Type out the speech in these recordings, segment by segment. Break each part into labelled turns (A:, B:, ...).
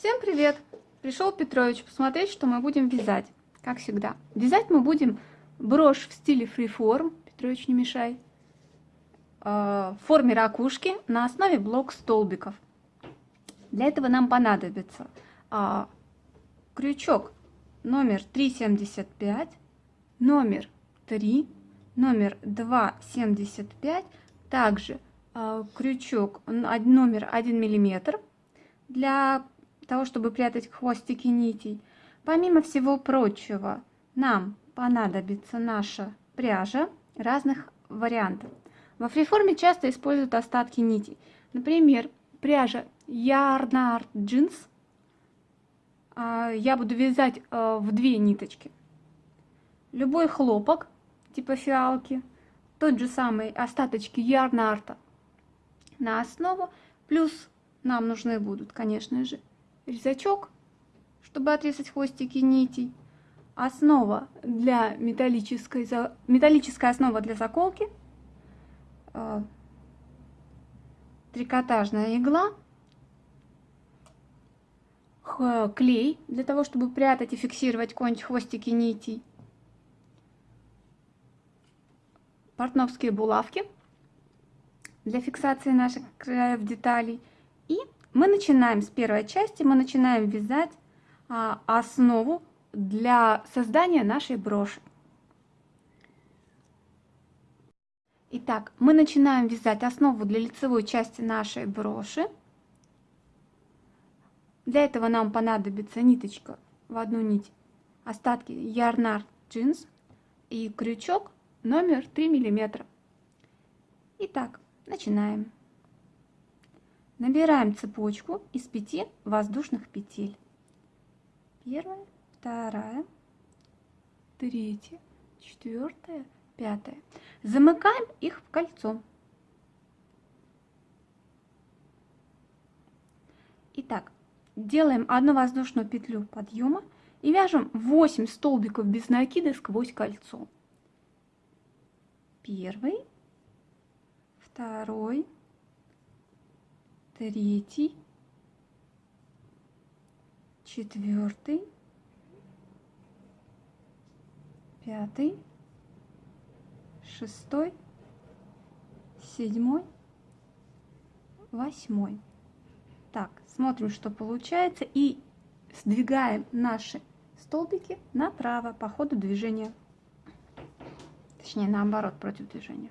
A: Всем привет! Пришел Петрович посмотреть, что мы будем вязать, как всегда. Вязать мы будем брошь в стиле фриформ, Петрович, не мешай, э, в форме ракушки на основе блок столбиков. Для этого нам понадобится а, крючок номер 375, номер 3, номер 275, также а, крючок номер 1 миллиметр для того, чтобы прятать хвостики нитей. Помимо всего прочего, нам понадобится наша пряжа разных вариантов. Во фриформе часто используют остатки нитей. Например, пряжа Yarnard Jeans. А, я буду вязать а, в две ниточки. Любой хлопок, типа фиалки, тот же самый остаточки Yarnarta на основу, плюс нам нужны будут, конечно же, резачок, чтобы отрезать хвостики нитей, основа для металлической, металлическая основа для заколки, э, трикотажная игла, клей для того, чтобы прятать и фиксировать хвостики нитей, портновские булавки для фиксации наших краев деталей. И мы начинаем с первой части, мы начинаем вязать а, основу для создания нашей броши. Итак, мы начинаем вязать основу для лицевой части нашей броши. Для этого нам понадобится ниточка в одну нить, остатки Yarnard Jeans и крючок номер 3 миллиметра. Итак, начинаем. Набираем цепочку из пяти воздушных петель. Первая, вторая, третья, четвертая, пятая. Замыкаем их в кольцо. Итак, делаем одну воздушную петлю подъема и вяжем 8 столбиков без накида сквозь кольцо. Первый, второй, третий, четвертый, пятый, шестой, седьмой, восьмой. Так, смотрим, что получается, и сдвигаем наши столбики направо по ходу движения. Точнее, наоборот, против движения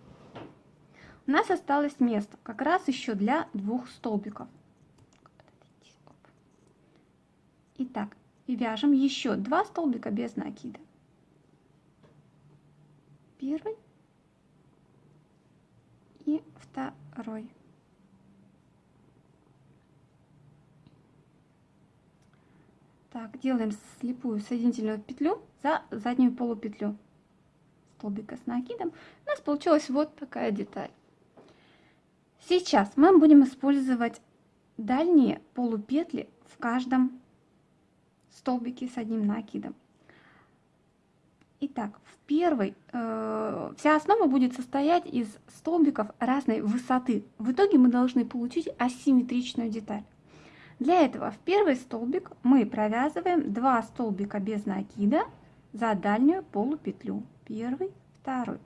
A: у нас осталось место как раз еще для двух столбиков. Итак, и вяжем еще два столбика без накида. Первый и второй. Так, делаем слепую соединительную петлю за заднюю полупетлю столбика с накидом. У нас получилась вот такая деталь. Сейчас мы будем использовать дальние полупетли в каждом столбике с одним накидом. Итак, в первой э, вся основа будет состоять из столбиков разной высоты. В итоге мы должны получить асимметричную деталь. Для этого в первый столбик мы провязываем 2 столбика без накида за дальнюю полупетлю. Первый, второй.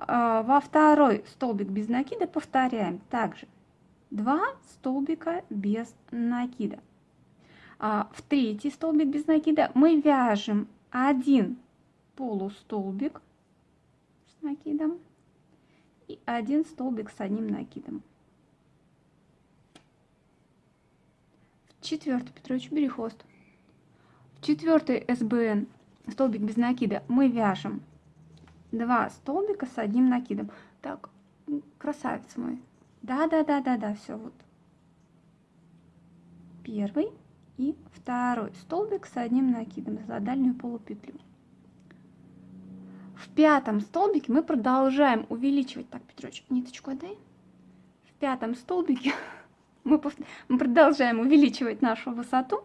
A: А, во второй столбик без накида повторяем также 2 столбика без накида. А в третий столбик без накида мы вяжем один полустолбик с накидом и один столбик с одним накидом. В четвертый, Петрович, бери хвост. В четвертый СБН столбик без накида мы вяжем 2 столбика с одним накидом. Так, красавец мой. Да-да-да-да-да, все вот. Первый и второй столбик с одним накидом за дальнюю полупетлю. В пятом столбике мы продолжаем увеличивать. Так, Петрович, ниточку отдай. В пятом столбике мы, мы продолжаем увеличивать нашу высоту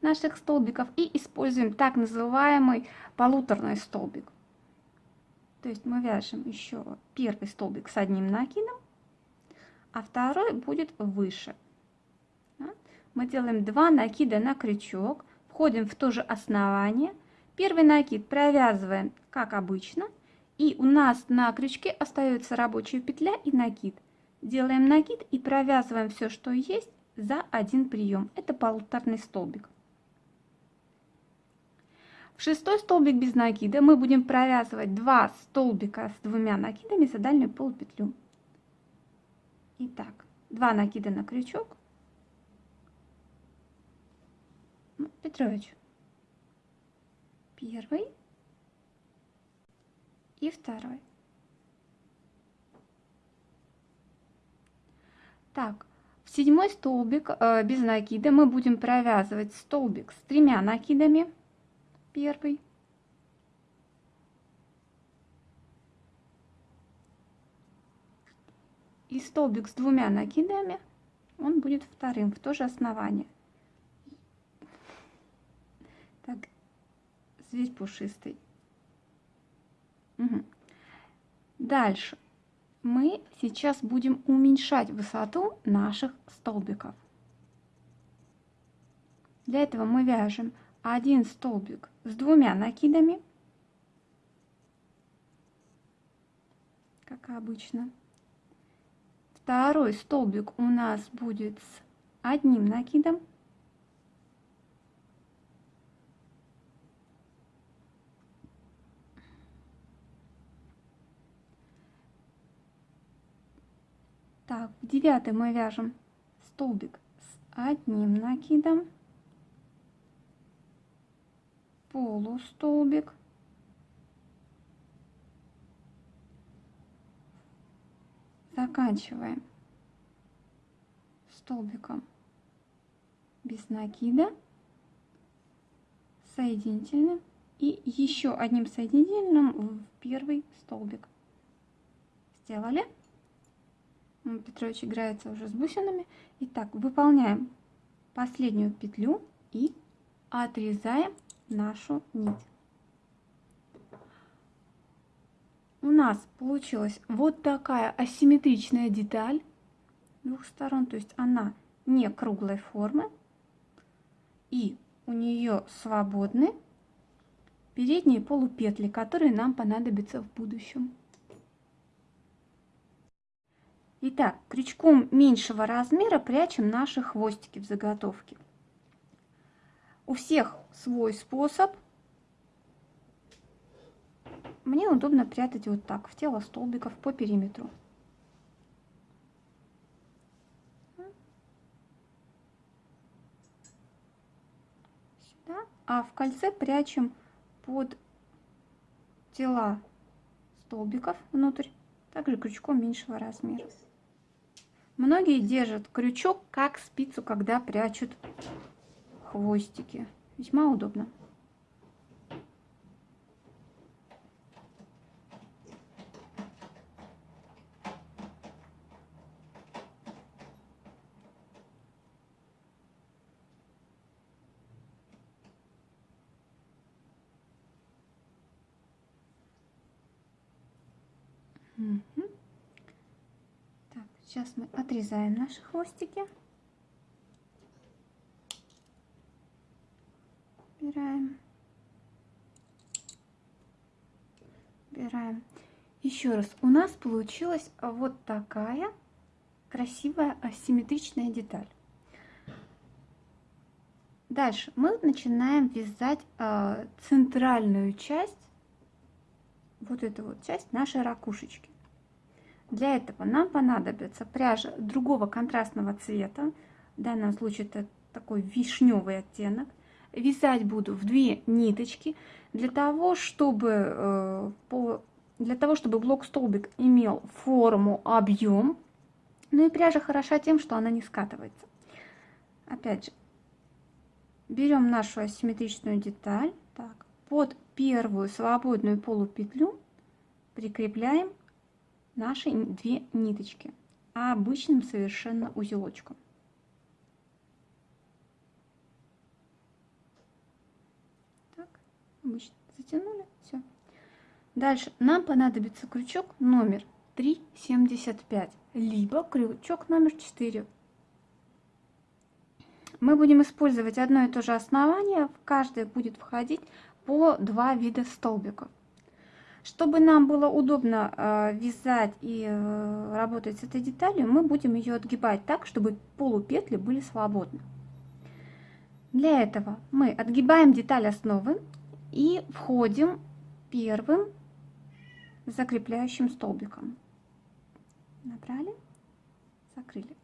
A: наших столбиков и используем так называемый полуторный столбик. То есть мы вяжем еще первый столбик с одним накидом, а второй будет выше. Мы делаем 2 накида на крючок, входим в то же основание. Первый накид провязываем, как обычно, и у нас на крючке остается рабочая петля и накид. Делаем накид и провязываем все, что есть, за один прием. Это полуторный столбик. В шестой столбик без накида мы будем провязывать 2 столбика с двумя накидами за дальнюю полупетлю. Итак, 2 накида на крючок. Ну, Петрович. Первый и второй. Так, в седьмой столбик э, без накида мы будем провязывать столбик с тремя накидами. Первый. И столбик с двумя накидами, он будет вторым, в то же основание. Так, зверь пушистый. Угу. Дальше мы сейчас будем уменьшать высоту наших столбиков. Для этого мы вяжем один столбик с двумя накидами, как обычно. Второй столбик у нас будет с одним накидом. Так, в девятый мы вяжем столбик с одним накидом, полустолбик, заканчиваем столбиком без накида, соединительным и еще одним соединительным в первый столбик. Сделали? Петрович играется уже с бусинами. Итак, выполняем последнюю петлю и отрезаем нашу нить. У нас получилась вот такая асимметричная деталь двух сторон, то есть она не круглой формы. И у нее свободны передние полупетли, которые нам понадобятся в будущем. Итак, крючком меньшего размера прячем наши хвостики в заготовке. У всех свой способ. Мне удобно прятать вот так, в тело столбиков по периметру. Сюда. А в кольце прячем под тела столбиков внутрь, также крючком меньшего размера. Многие держат крючок как спицу, когда прячут хвостики. Весьма удобно. Mm-hmm. Сейчас мы отрезаем наши хвостики. Убираем. Убираем. Еще раз, у нас получилась вот такая красивая асимметричная деталь. Дальше мы начинаем вязать э, центральную часть, вот эту вот часть нашей ракушечки. Для этого нам понадобится пряжа другого контрастного цвета. В данном случае это такой вишневый оттенок. Вязать буду в две ниточки для того, чтобы, э, для того, чтобы блок-столбик имел форму, объем. Ну и пряжа хороша тем, что она не скатывается. Опять же, берем нашу асимметричную деталь. Так, под первую свободную полупетлю прикрепляем наши две ниточки обычным совершенно узелочком. Так, обычно затянули, все. Дальше нам понадобится крючок номер 3,75, либо крючок номер 4. Мы будем использовать одно и то же основание, в каждое будет входить по два вида столбиков. Чтобы нам было удобно э, вязать и э, работать с этой деталью, мы будем ее отгибать так, чтобы полупетли были свободны. Для этого мы отгибаем деталь основы и входим первым закрепляющим столбиком. Набрали, закрыли.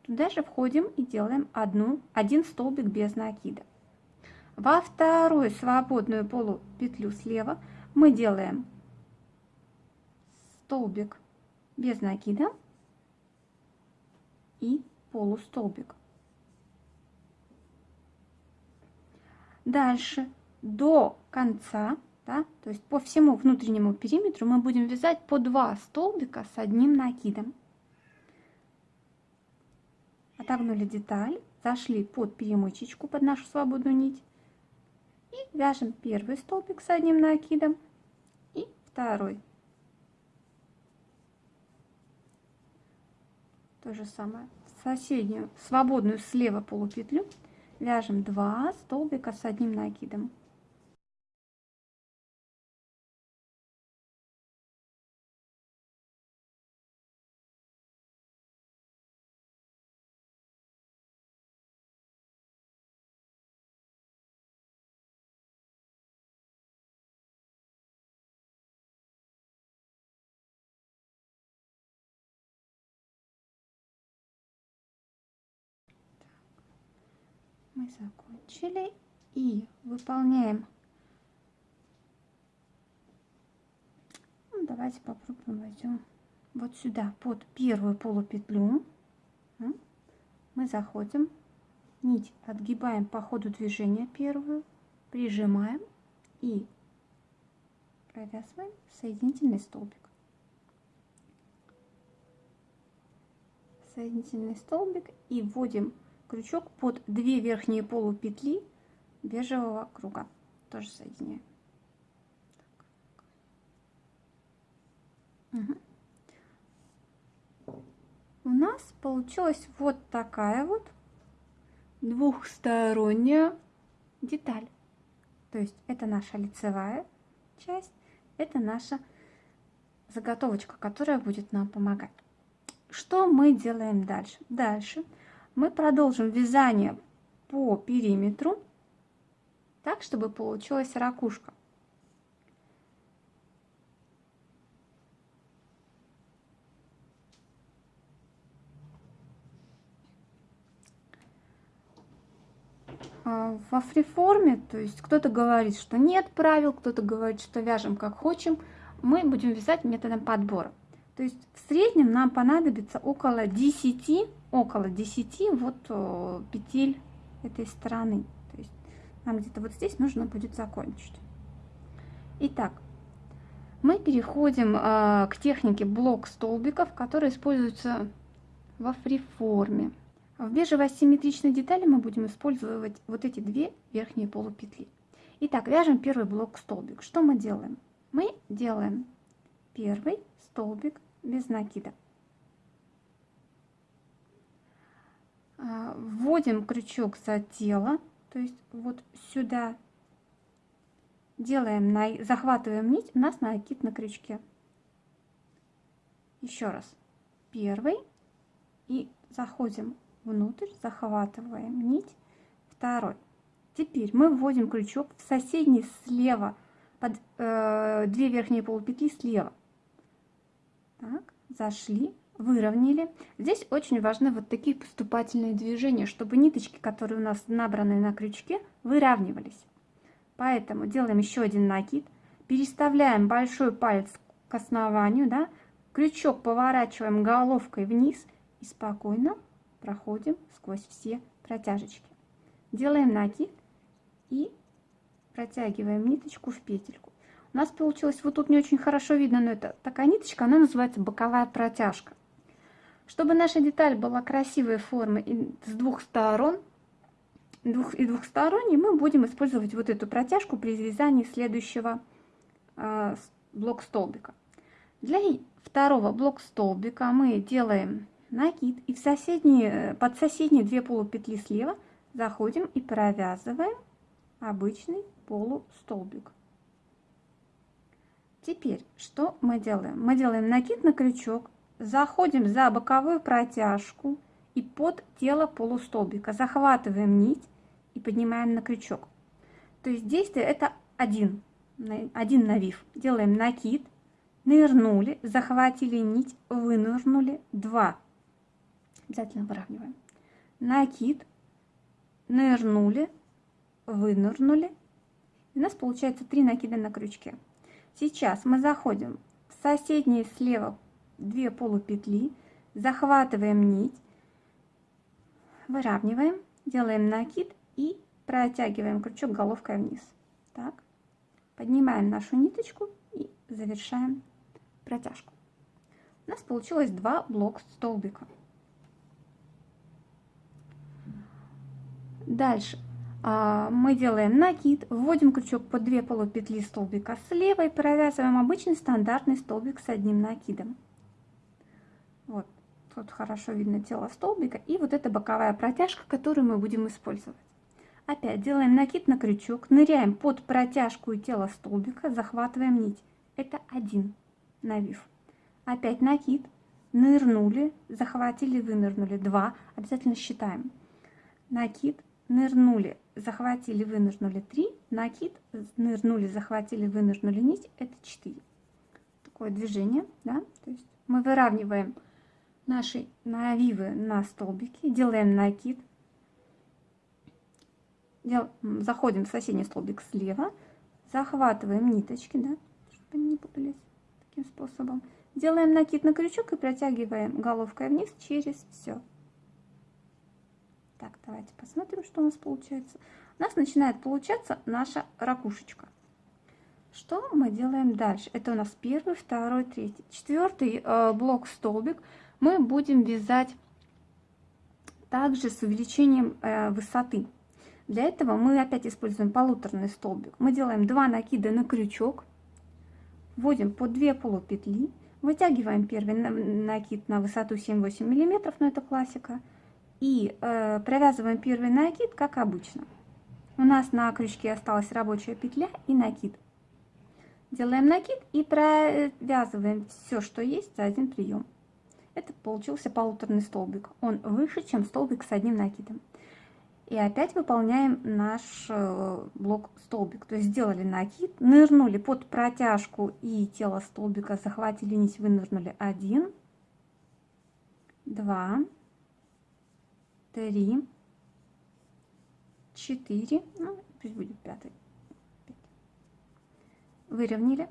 A: Туда же входим и делаем одну, один столбик без накида. Во вторую свободную полупетлю слева мы делаем столбик без накида и полустолбик. Дальше до конца, да, то есть по всему внутреннему периметру мы будем вязать по два столбика с одним накидом. Отогнули деталь, зашли под перемычечку, под нашу свободную нить и вяжем первый столбик с одним накидом и второй. То же самое. Соседнюю свободную слева полупетлю вяжем 2 столбика с одним накидом. Мы закончили и выполняем. Ну, давайте попробуем возьмем вот сюда под первую полупетлю. Мы заходим нить отгибаем по ходу движения первую прижимаем и провязываем соединительный столбик. Соединительный столбик и вводим крючок под две верхние полупетли бежевого круга. Тоже соединяем. У нас получилась вот такая вот двухсторонняя деталь. То есть это наша лицевая часть, это наша заготовочка, которая будет нам помогать. Что мы делаем дальше? Дальше мы продолжим вязание по периметру, так, чтобы получилась ракушка. А, во фриформе, то есть кто-то говорит, что нет правил, кто-то говорит, что вяжем как хотим, мы будем вязать методом подбора. То есть в среднем нам понадобится около 10 около 10 вот э, петель этой стороны. То есть нам где-то вот здесь нужно будет закончить. Итак, мы переходим э, к технике блок столбиков, которая используется во фриформе. В бежевой асимметричной детали мы будем использовать вот эти две верхние полупетли. Итак, вяжем первый блок столбик. Что мы делаем? Мы делаем первый столбик без накида. Вводим крючок за тело, то есть вот сюда делаем, на, захватываем нить, у нас накид на крючке. Еще раз. Первый и заходим внутрь, захватываем нить. Второй. Теперь мы вводим крючок в соседний слева, под э, две верхние полупетли слева. Так, зашли, выровняли. Здесь очень важны вот такие поступательные движения, чтобы ниточки, которые у нас набраны на крючке, выравнивались. Поэтому делаем еще один накид, переставляем большой палец к основанию, да, крючок поворачиваем головкой вниз и спокойно проходим сквозь все протяжечки. Делаем накид и протягиваем ниточку в петельку. У нас получилось, вот тут не очень хорошо видно, но это такая ниточка, она называется боковая протяжка. Чтобы наша деталь была красивой формы и с двух сторон, двух, и двухсторонней, мы будем использовать вот эту протяжку при вязании следующего э, блок столбика. Для второго блок столбика мы делаем накид и в соседние, под соседние две полупетли слева заходим и провязываем обычный полустолбик. Теперь что мы делаем? Мы делаем накид на крючок, заходим за боковую протяжку и под тело полустолбика, захватываем нить и поднимаем на крючок. То есть действие это один, один навив. Делаем накид, нырнули, захватили нить, вынырнули, два. Обязательно выравниваем. Накид, нырнули, вынырнули. у нас получается три накида на крючке. Сейчас мы заходим в соседние слева две полупетли, захватываем нить, выравниваем, делаем накид и протягиваем крючок головкой вниз. Так. Поднимаем нашу ниточку и завершаем протяжку. У нас получилось два блок столбика. Дальше а, мы делаем накид, вводим крючок по 2 полупетли столбика слева и провязываем обычный стандартный столбик с одним накидом. Тут хорошо видно тело столбика и вот эта боковая протяжка, которую мы будем использовать. Опять делаем накид на крючок, ныряем под протяжку и тело столбика, захватываем нить. Это один навив. Опять накид, нырнули, захватили, вынырнули. Два. Обязательно считаем. Накид, нырнули, захватили, вынырнули 3, накид, нырнули, захватили, вынырнули нить, это 4. Такое движение, да, то есть мы выравниваем наши навивы на столбики, делаем накид, дел, заходим в соседний столбик слева, захватываем ниточки, да, чтобы они не путались таким способом, делаем накид на крючок и протягиваем головкой вниз через все. Так, давайте посмотрим, что у нас получается. У нас начинает получаться наша ракушечка. Что мы делаем дальше? Это у нас первый, второй, третий. Четвертый э, блок столбик мы будем вязать также с увеличением э, высоты. Для этого мы опять используем полуторный столбик. Мы делаем 2 накида на крючок, вводим по 2 полупетли, вытягиваем первый накид на высоту 7-8 мм, но это классика, и э, провязываем первый накид, как обычно. У нас на крючке осталась рабочая петля и накид. Делаем накид и провязываем все, что есть, за один прием. Это получился полуторный столбик. Он выше, чем столбик с одним накидом. И опять выполняем наш э, блок столбик. То есть сделали накид, нырнули под протяжку и тело столбика, захватили нить, вынырнули один, два, три, четыре, ну, пусть будет пятый. Выровняли,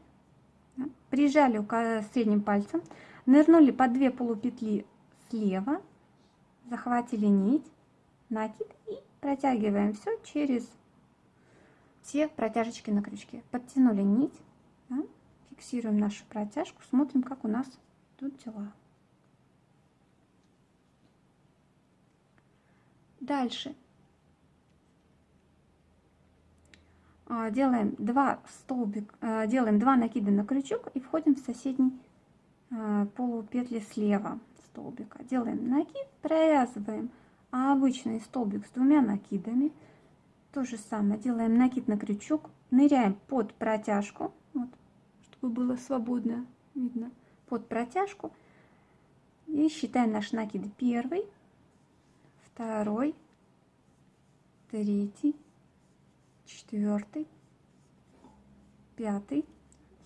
A: прижали средним пальцем, нырнули по две полупетли слева, захватили нить, накид и протягиваем все через все протяжечки на крючке. Подтянули нить, да, фиксируем нашу протяжку, смотрим, как у нас тут дела. Дальше. А, делаем два столбик, а, делаем два накида на крючок и входим в соседний полупетли слева столбика. Делаем накид, провязываем обычный столбик с двумя накидами. То же самое делаем накид на крючок, ныряем под протяжку, вот, чтобы было свободно видно, под протяжку. И считаем наш накид первый, второй, третий, четвертый, пятый.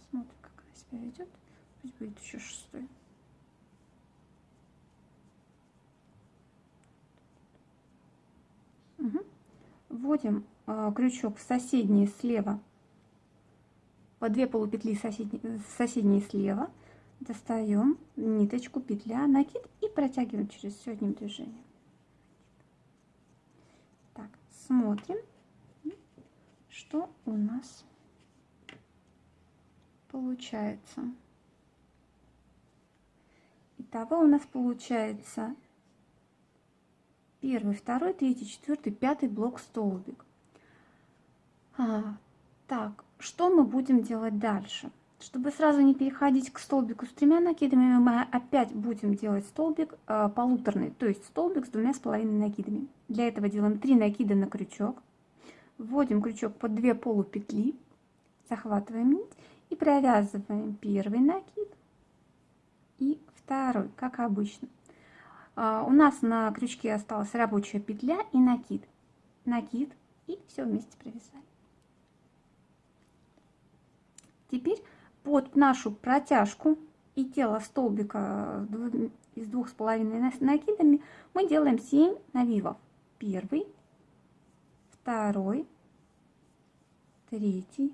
A: Смотрим, как она себя ведет. Пусть будет еще шестой. Угу. Вводим э, крючок в соседние слева, по две полупетли соседние, соседние слева, достаем ниточку, петля, накид и протягиваем через все одним движением смотрим, что у нас получается. Итого у нас получается первый, второй, третий, четвертый, пятый блок столбик. А, так, что мы будем делать дальше? Чтобы сразу не переходить к столбику с тремя накидами, мы опять будем делать столбик э, полуторный, то есть столбик с двумя с половиной накидами. Для этого делаем 3 накида на крючок, вводим крючок под 2 полупетли, захватываем нить и провязываем первый накид и второй, как обычно. Э, у нас на крючке осталась рабочая петля и накид, накид и все вместе провязали. Теперь под нашу протяжку и тело столбика из двух с половиной накидами мы делаем 7 навивов. Первый, второй, третий,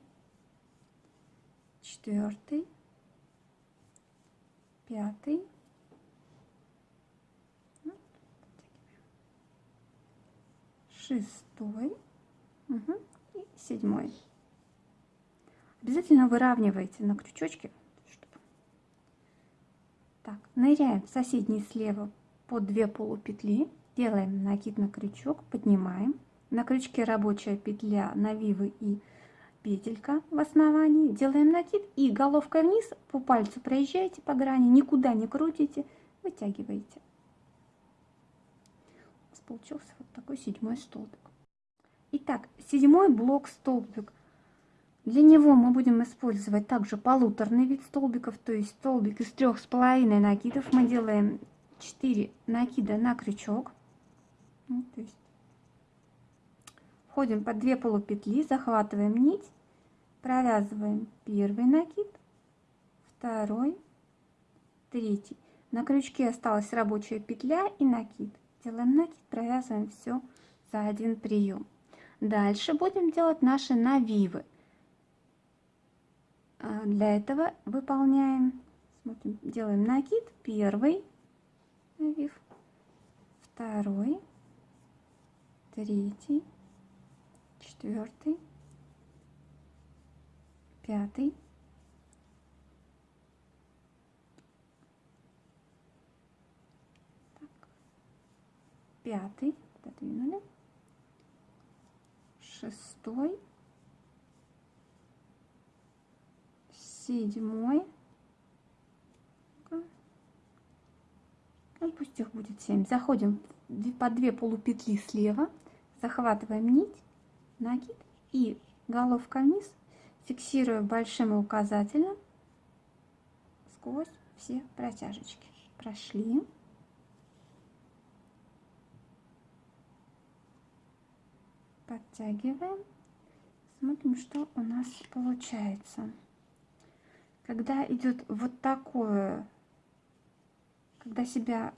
A: четвертый, пятый, ну, шестой угу, и седьмой. Обязательно выравнивайте на крючочке. Чтобы... Так, ныряем в соседний слева под две полупетли, делаем накид на крючок, поднимаем. На крючке рабочая петля, навивы и петелька в основании. Делаем накид и головкой вниз по пальцу проезжаете по грани, никуда не крутите, вытягиваете. У нас получился вот такой седьмой столбик. Итак, седьмой блок столбик для него мы будем использовать также полуторный вид столбиков, то есть столбик из трех с половиной накидов. Мы делаем 4 накида на крючок. Ну, то есть входим под 2 полупетли, захватываем нить, провязываем первый накид, второй, третий. На крючке осталась рабочая петля и накид. Делаем накид, провязываем все за один прием. Дальше будем делать наши навивы. А, для этого выполняем, смотрим, делаем накид, первый навив, второй, третий, четвертый, пятый, так, пятый, пододвинули, шестой, седьмой. Ну, пусть их будет 7. Заходим по 2 полупетли слева, захватываем нить, накид и головка вниз, фиксируя большим и указательным сквозь все протяжечки. Прошли. Подтягиваем. Смотрим, что у нас получается. Когда идет вот такое, когда себя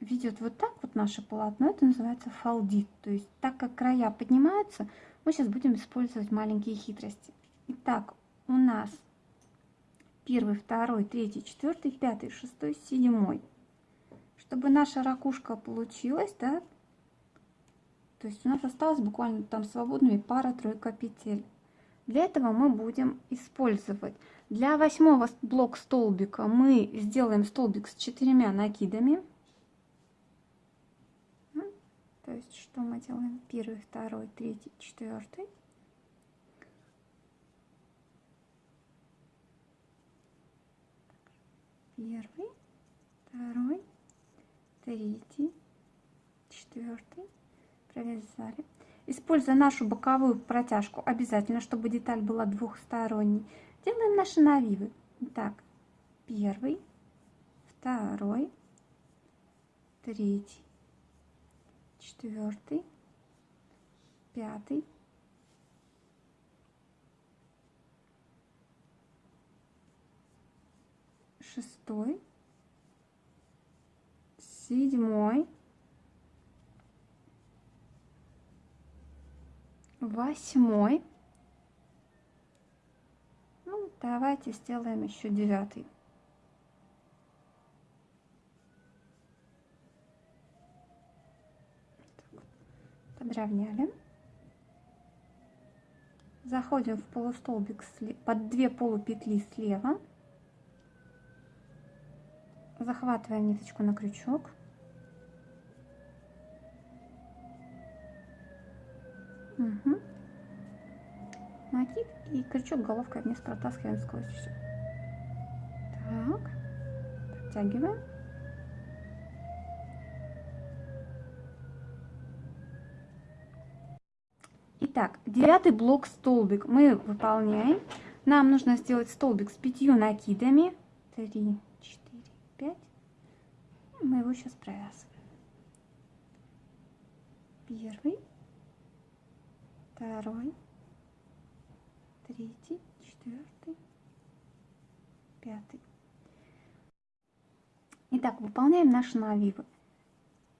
A: ведет вот так вот наше полотно, это называется фалдит. То есть так как края поднимаются, мы сейчас будем использовать маленькие хитрости. Итак, у нас первый, второй, третий, четвертый, пятый, шестой, седьмой. Чтобы наша ракушка получилась, да, то есть у нас осталось буквально там свободными пара-тройка петель. Для этого мы будем использовать. Для восьмого блок столбика мы сделаем столбик с четырьмя накидами. То есть что мы делаем? Первый, второй, третий, четвертый. Первый, второй, третий, четвертый. Провязали. Используя нашу боковую протяжку, обязательно, чтобы деталь была двухсторонней, делаем наши навивы. Так, первый, второй, третий, четвертый, пятый, шестой, седьмой, восьмой. Ну, давайте сделаем еще девятый. Подровняли. Заходим в полустолбик под две полупетли слева. Захватываем ниточку на крючок. Угу. накид и крючок головкой вниз протаскиваем сквозь все. Так, подтягиваем. Итак, девятый блок столбик мы выполняем. Нам нужно сделать столбик с пятью накидами. Три, четыре, пять. Мы его сейчас провязываем. Первый, второй, третий, четвертый, пятый. Итак, выполняем наши навивы.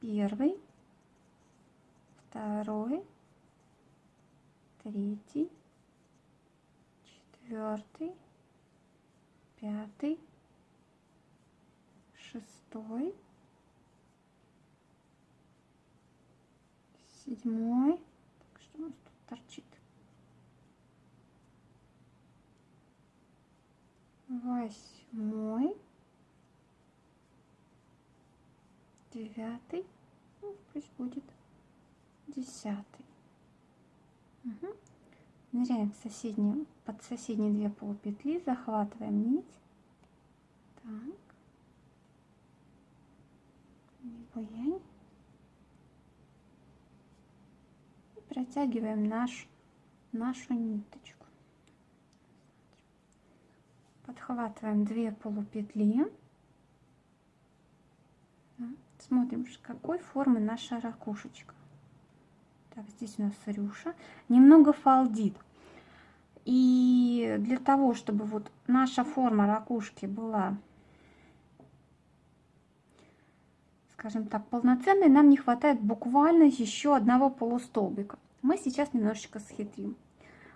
A: Первый, второй, третий, четвертый, пятый, шестой, седьмой. Так, что у нас тут торчит? Восьмой, девятый, ну, пусть будет десятый. Угу. Ныряем в соседнюю, под соседние две полупетли, захватываем нить. Так. И протягиваем наш, нашу ниточку. Подхватываем две полупетли. Смотрим, какой формы наша ракушечка. Так, здесь у нас рюша. Немного фалдит. И для того, чтобы вот наша форма ракушки была, скажем так, полноценной, нам не хватает буквально еще одного полустолбика. Мы сейчас немножечко схитрим.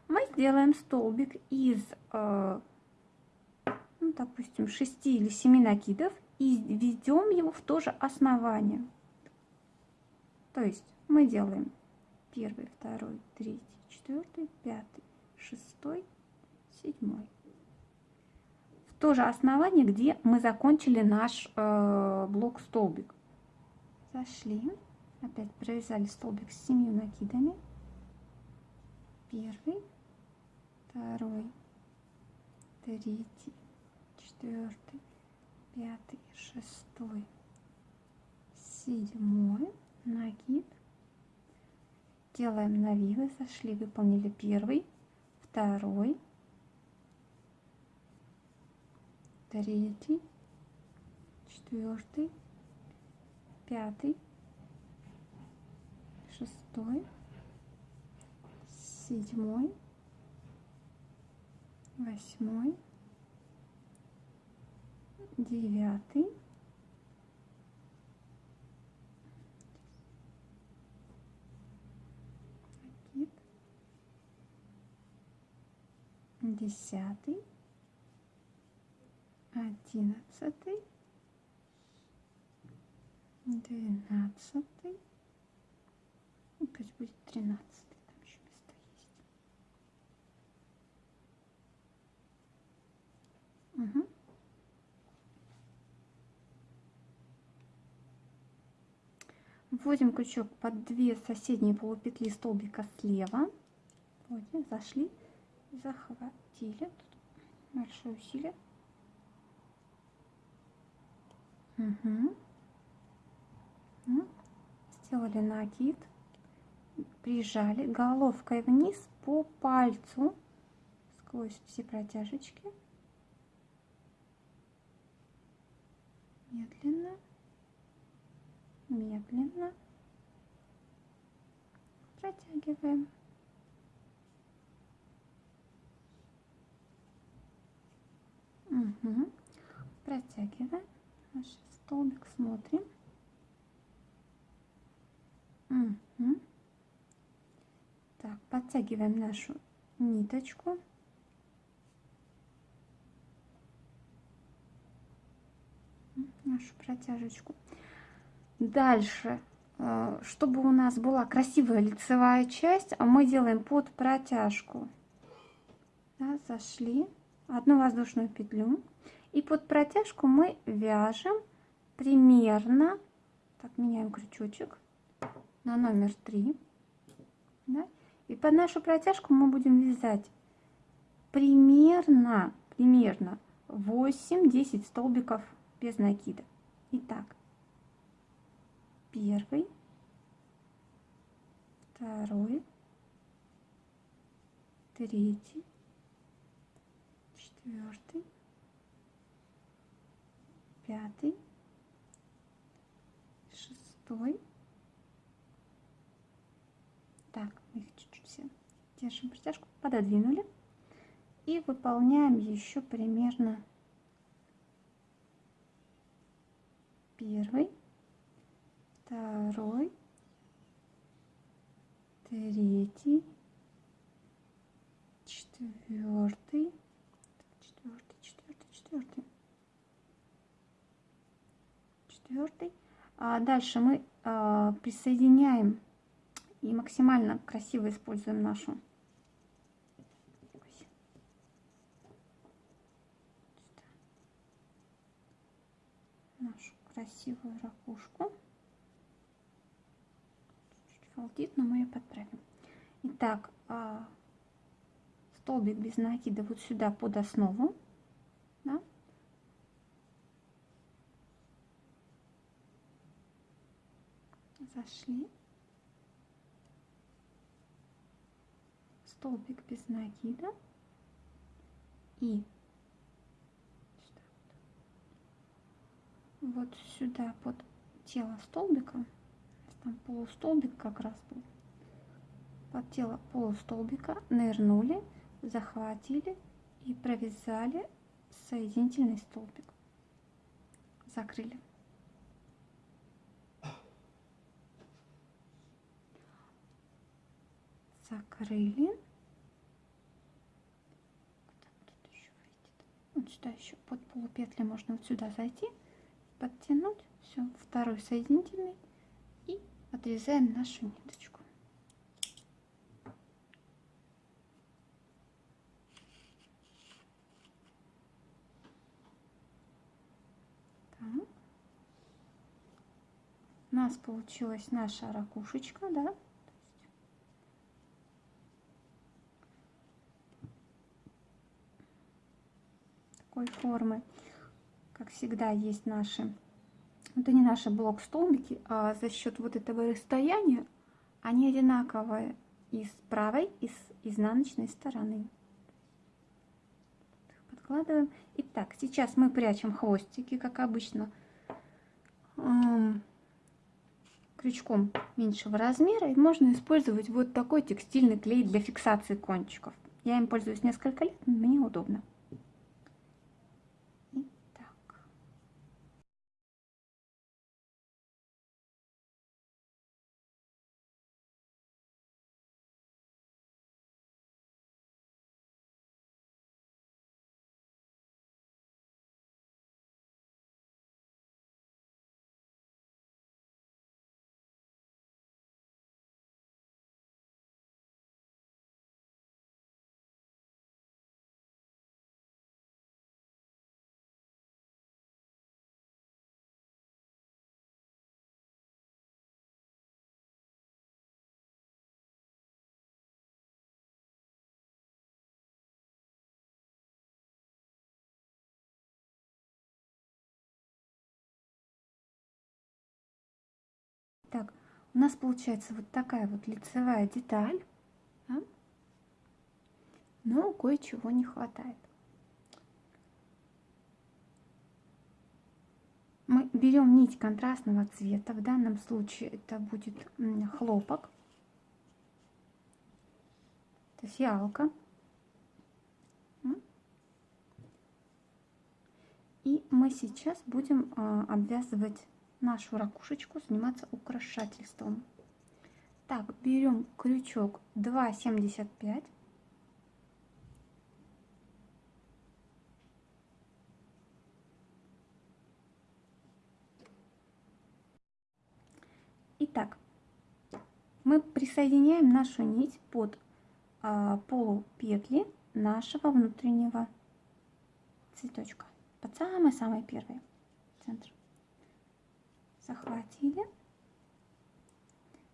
A: Мы сделаем столбик из, э, ну, допустим, 6 или 7 накидов и введем его в то же основание. То есть мы делаем первый, второй, третий, четвертый, пятый, шестой, седьмой. В то же основание, где мы закончили наш э, блок столбик. Зашли, опять провязали столбик с семью накидами. Первый, второй, третий, четвертый, пятый, шестой, седьмой накид делаем навивы, сошли, выполнили первый, второй, третий, четвертый, пятый, шестой, седьмой, восьмой, девятый, десятый, одиннадцатый, двенадцатый, ну, пусть будет тринадцатый, там еще место есть. Вводим крючок под две соседние полупетли столбика слева. Вводим, зашли захватили. Тут большое усилие. Угу. Сделали накид. Прижали головкой вниз по пальцу сквозь все протяжечки. Медленно, медленно протягиваем. Угу. Протягиваем наш столбик, смотрим. Угу. Так, подтягиваем нашу ниточку. Нашу протяжечку. Дальше, э, чтобы у нас была красивая лицевая часть, а мы делаем под протяжку. Да, зашли одну воздушную петлю и под протяжку мы вяжем примерно так меняем крючочек на номер 3 да? и под нашу протяжку мы будем вязать примерно, примерно 8-10 столбиков без накида. Итак, первый, второй, третий, четвертый, пятый, шестой. Так, мы их чуть-чуть все держим притяжку, пододвинули. И выполняем еще примерно первый, второй, третий, четвертый, четвертый, четвертый. А дальше мы а, присоединяем и максимально красиво используем нашу нашу красивую ракушку. Чуть фалтит, но мы ее подправим. Итак, а, столбик без накида вот сюда под основу. Да? Зашли. Столбик без накида. И вот сюда под тело столбика, там полустолбик как раз был, под тело полустолбика нырнули, захватили и провязали соединительный столбик. Закрыли. Закрыли. Вот сюда еще под полупетли можно вот сюда зайти подтянуть. Все, второй соединительный. И отрезаем нашу ниточку. У нас получилась наша ракушечка, да? Такой формы как всегда, есть наши, это не наши блок-столбики, а за счет вот этого расстояния они одинаковые и с правой, и с изнаночной стороны. Подкладываем. Итак, сейчас мы прячем хвостики, как обычно, крючком меньшего размера. И можно использовать вот такой текстильный клей для фиксации кончиков. Я им пользуюсь несколько лет, но мне удобно. У нас получается вот такая вот лицевая деталь, да? но кое-чего не хватает. Мы берем нить контрастного цвета, в данном случае это будет хлопок, это фиалка. И мы сейчас будем а, обвязывать нашу ракушечку заниматься украшательством. Так, берем крючок 2,75. Итак, мы присоединяем нашу нить под а, полупетли нашего внутреннего цветочка, под самый-самый первый центр захватили.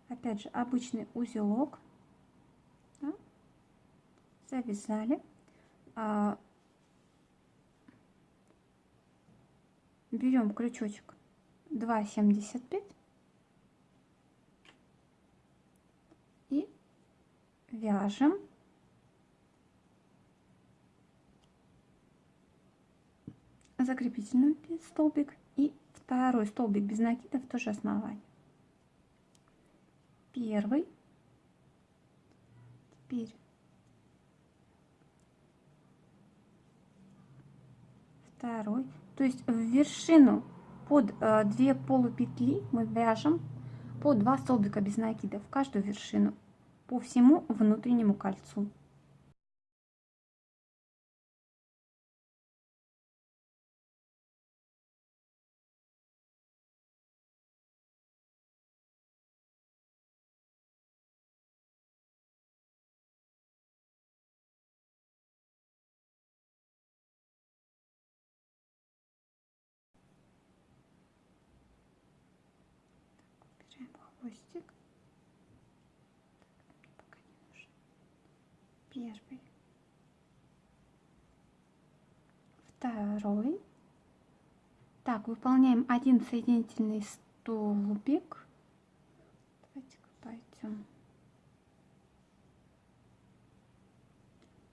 A: Опять же, обычный узелок. Да? Завязали. а, берем крючочек 2,75 и вяжем закрепительный столбик второй столбик без накида в то же основание. Первый, теперь второй, то есть в вершину под э, две полупетли мы вяжем по два столбика без накида в каждую вершину по всему внутреннему кольцу. хвостик. Пока не нужен. Первый. Второй. Так, выполняем один соединительный столбик. давайте пойдем.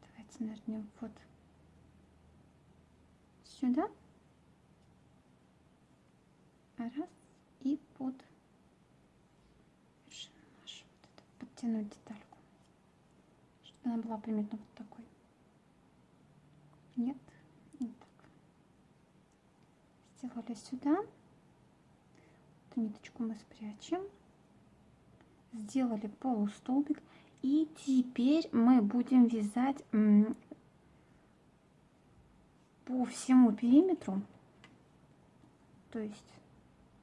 A: Давайте нырнем вот сюда. Раз. И под подтянуть детальку, чтобы она была примерно вот такой. Нет. Сделали сюда. Эту ниточку мы спрячем. Сделали полустолбик. И теперь мы будем вязать по всему периметру, то есть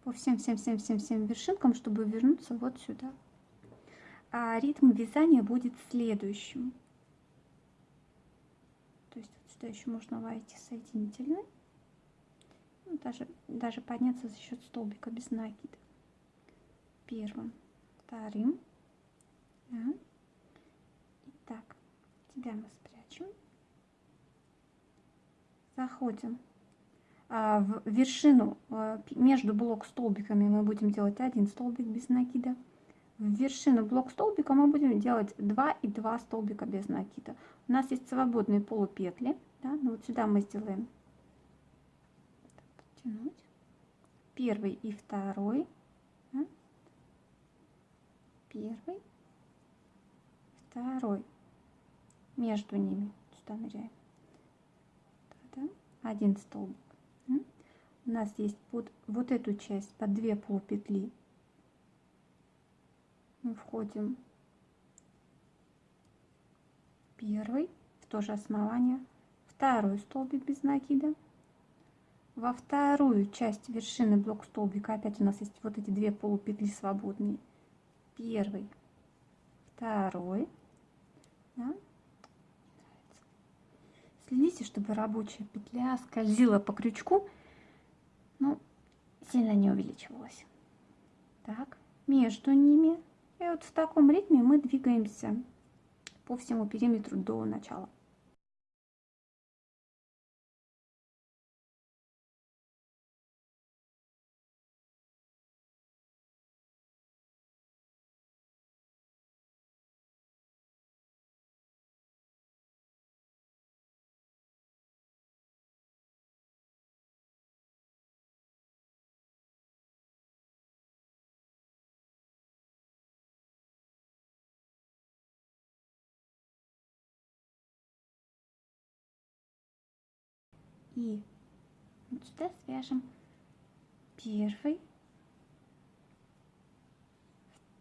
A: по всем-всем-всем-всем-всем вершинкам, чтобы вернуться вот сюда а ритм вязания будет следующим. То есть вот сюда еще можно войти соединительный. Ну, даже, даже подняться за счет столбика без накида. Первым, вторым. Да. Итак, тебя мы спрячем. Заходим а, в вершину а, между блок столбиками мы будем делать один столбик без накида в вершину блок столбика мы будем делать 2 и 2 столбика без накида. У нас есть свободные полупетли. Да? Ну, вот сюда мы сделаем подтянуть. первый и второй. Первый, второй. Между ними сюда ныряем. Да? Один столбик. У нас есть под вот эту часть под две полупетли мы входим первый в то же основание, второй столбик без накида, во вторую часть вершины блок столбика опять у нас есть вот эти две полупетли свободные, первый, второй, да? Следите, чтобы рабочая петля скользила по крючку, ну, сильно не увеличивалась. Так, между ними и вот в таком ритме мы двигаемся по всему периметру до начала. И вот сюда свяжем первый,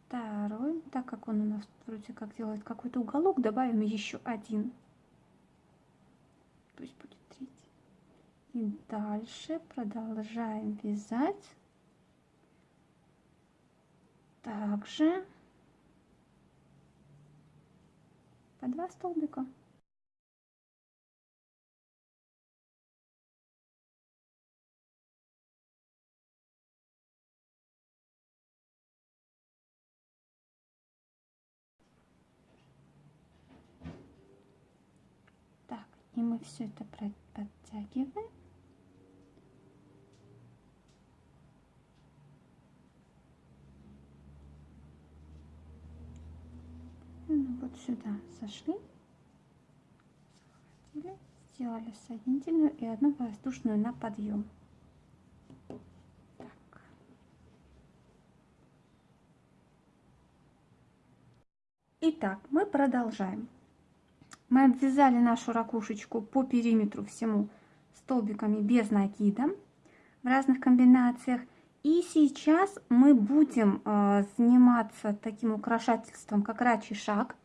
A: второй, так как он у нас вроде как делает какой-то уголок, добавим еще один. Пусть будет третий. И дальше продолжаем вязать. Также по два столбика. И мы все это подтягиваем. Ну, вот сюда сошли, захватили, сделали соединительную и одну воздушную на подъем. Так. Итак, мы продолжаем. Мы обвязали нашу ракушечку по периметру всему столбиками без накида в разных комбинациях. И сейчас мы будем э, заниматься таким украшательством, как рачий шаг.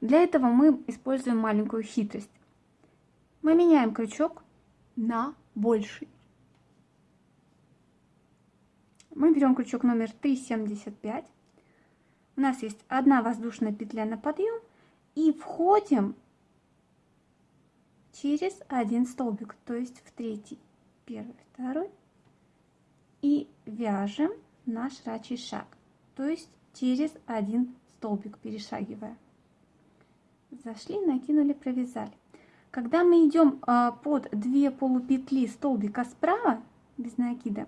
A: Для этого мы используем маленькую хитрость. Мы меняем крючок на больший. Мы берем крючок номер 3,75. У нас есть одна воздушная петля на подъем. И входим через один столбик, то есть в третий, первый, второй. И вяжем наш рачий шаг, то есть через один столбик перешагивая. Зашли, накинули, провязали. Когда мы идем а, под две полупетли столбика справа, без накида,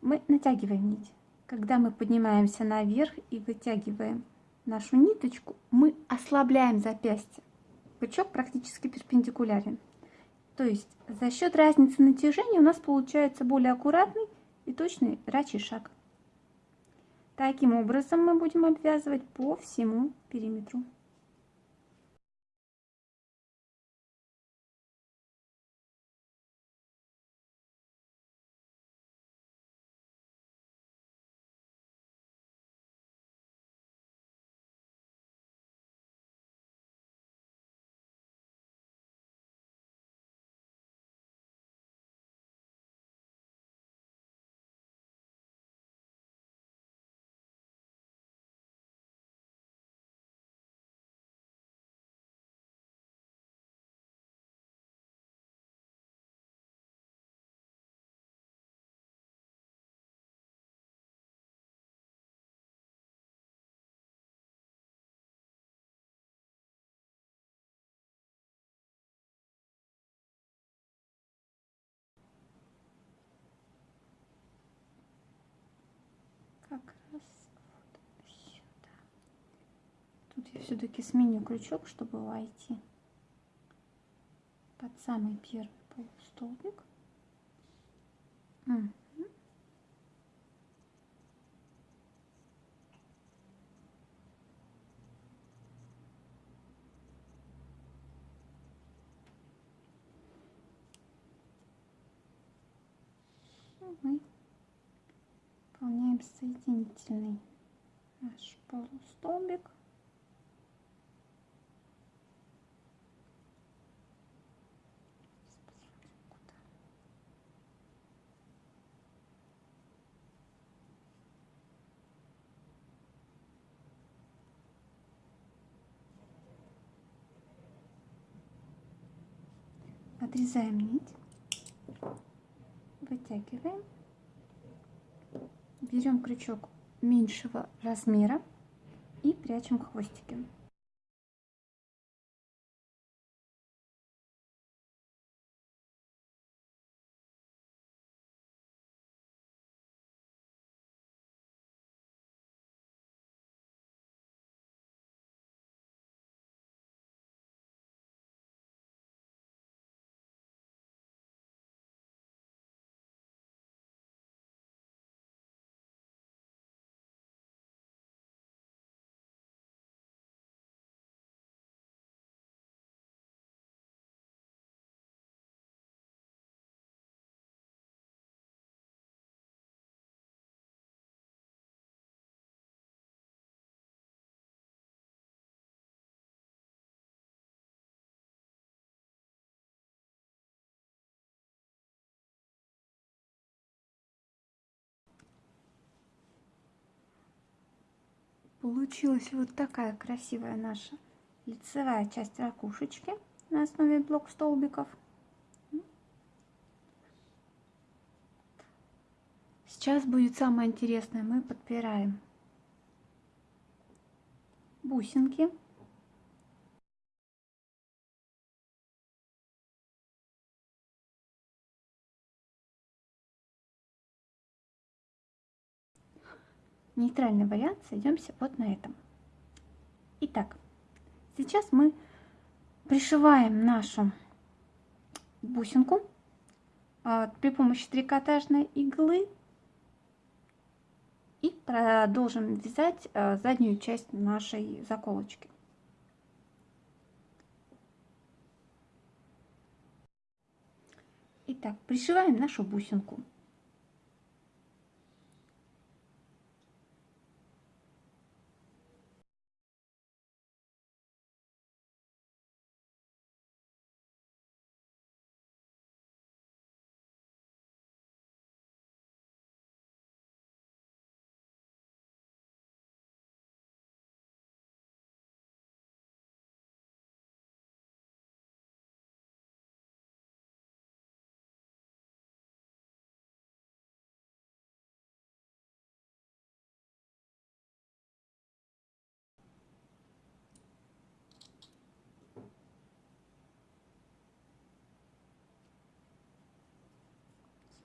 A: мы натягиваем нить. Когда мы поднимаемся наверх и вытягиваем нашу ниточку, мы ослабляем запястье крючок практически перпендикулярен. То есть за счет разницы натяжения у нас получается более аккуратный и точный рачий шаг. Таким образом мы будем обвязывать по всему периметру. Я все-таки сменю крючок, чтобы войти под самый первый полустолбик. Угу. мы выполняем соединительный наш полустолбик. Отрезаем нить, вытягиваем берем крючок меньшего размера и прячем хвостики. Получилась вот такая красивая наша лицевая часть ракушечки на основе блок столбиков. Сейчас будет самое интересное. Мы подпираем бусинки нейтральный вариант, сойдемся вот на этом. Итак, сейчас мы пришиваем нашу бусинку а, при помощи трикотажной иглы и продолжим вязать а, заднюю часть нашей заколочки. Итак, пришиваем нашу бусинку.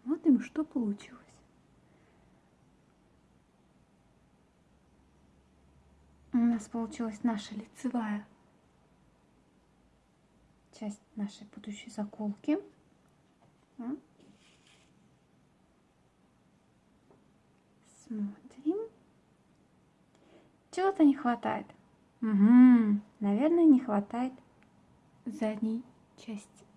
A: Смотрим, что получилось. У нас получилась наша лицевая часть нашей будущей заколки. Смотрим. Чего-то не хватает. Угу. Наверное, не хватает задней части.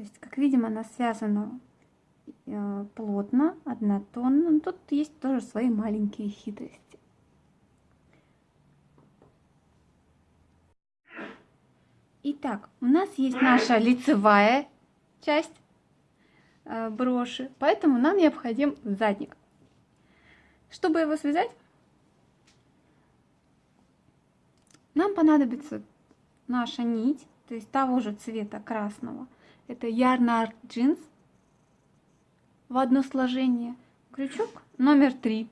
A: То есть, как видим, она связана э, плотно, однотонно. Но тут есть тоже свои маленькие хитрости. Итак, у нас есть наша лицевая часть э, броши, поэтому нам необходим задник. Чтобы его связать, нам понадобится наша нить, то есть того же цвета красного – это Ярнард джинс в одно сложение. Крючок номер три.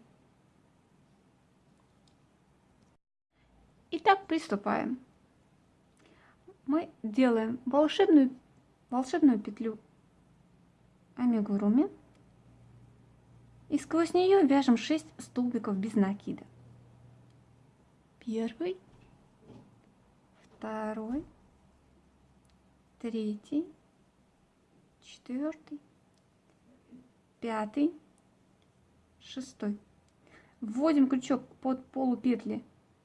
A: Итак, приступаем. Мы делаем волшебную, волшебную петлю амигуруми и сквозь нее вяжем 6 столбиков без накида. Первый, второй, третий, четвертый, пятый, шестой. Вводим крючок под полупетли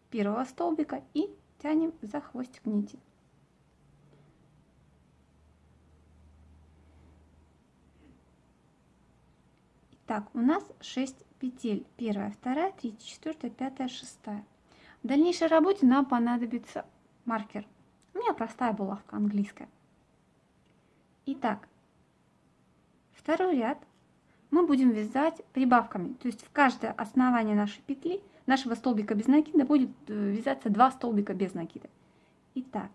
A: первого столбика и тянем за хвостик нити. Так, у нас 6 петель. Первая, вторая, третья, четвертая, пятая, шестая. В дальнейшей работе нам понадобится маркер. У меня простая булавка английская. Итак, Второй ряд мы будем вязать прибавками. То есть в каждое основание нашей петли, нашего столбика без накида будет э, вязаться два столбика без накида. Итак,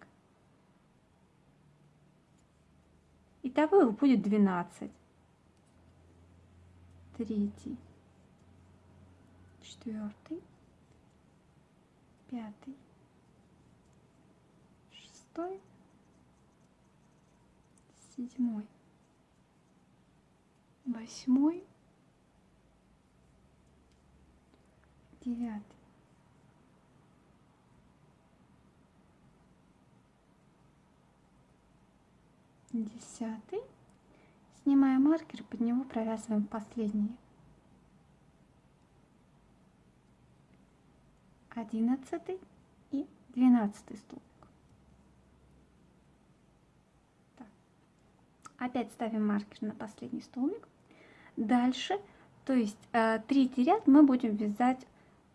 A: итого их будет 12. Третий, четвертый, пятый, шестой, седьмой восьмой, девятый. Десятый. Снимаем маркер, под него провязываем последние. Одиннадцатый и двенадцатый столбик. Опять ставим маркер на последний столбик. Дальше, то есть э, третий ряд мы будем вязать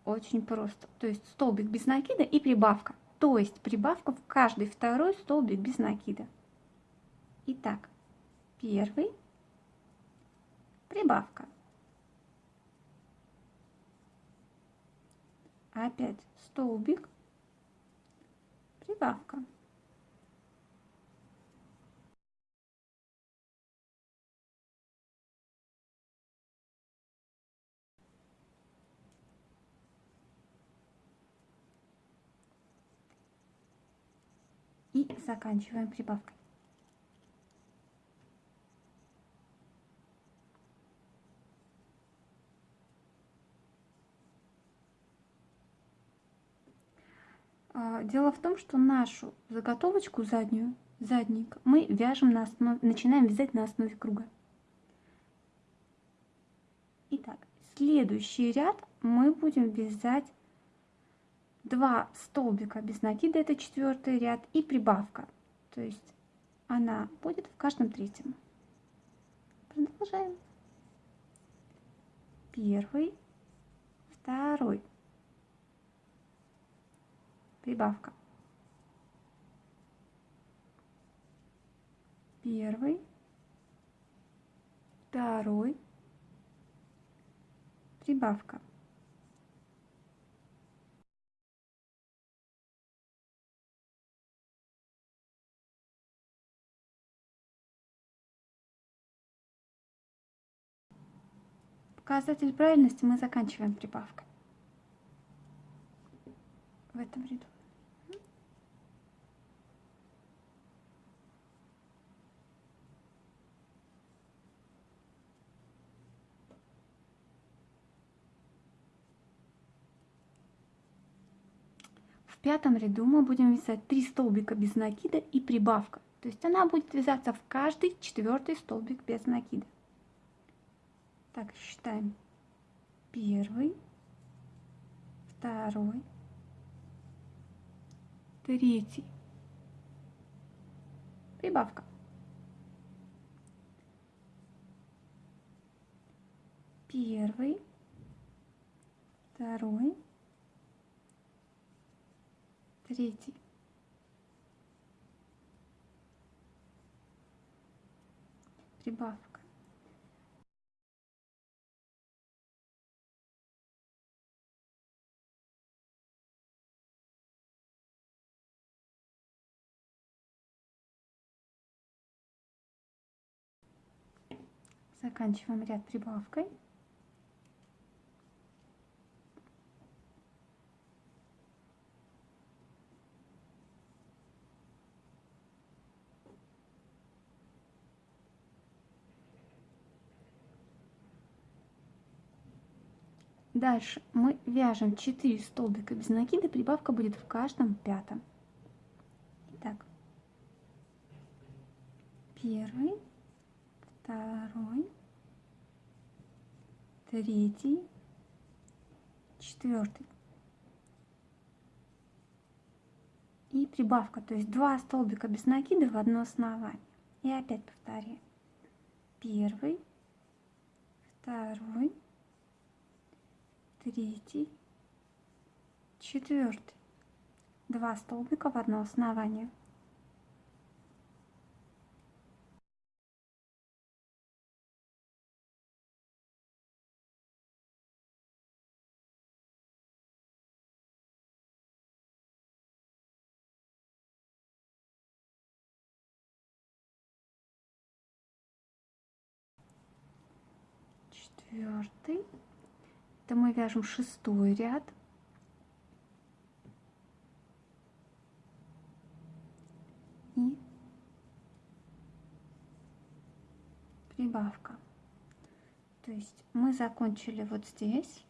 A: очень просто. То есть столбик без накида и прибавка. То есть прибавка в каждый второй столбик без накида. Итак, первый, прибавка. Опять столбик, прибавка. и заканчиваем прибавкой. А, дело в том, что нашу заготовочку заднюю, задник, мы вяжем на основ начинаем вязать на основе круга. Итак, следующий ряд мы будем вязать 2 столбика без накида, это четвертый ряд, и прибавка. То есть она будет в каждом третьем. Продолжаем. Первый, второй. Прибавка. Первый, второй, прибавка. Показатель правильности мы заканчиваем прибавкой. В этом ряду. В пятом ряду мы будем вязать 3 столбика без накида и прибавка. То есть она будет вязаться в каждый четвертый столбик без накида. Так, считаем. Первый, второй, третий. Прибавка. Первый, второй, третий. Прибавка. Заканчиваем ряд прибавкой. Дальше мы вяжем 4 столбика без накида, прибавка будет в каждом пятом. Итак, первый, второй, третий, четвертый. И прибавка, то есть два столбика без накида в одно основание. И опять повторяем. Первый, второй, третий, четвертый. Два столбика в одно основание. Четвертый. Это мы вяжем шестой ряд. И прибавка. То есть мы закончили вот здесь,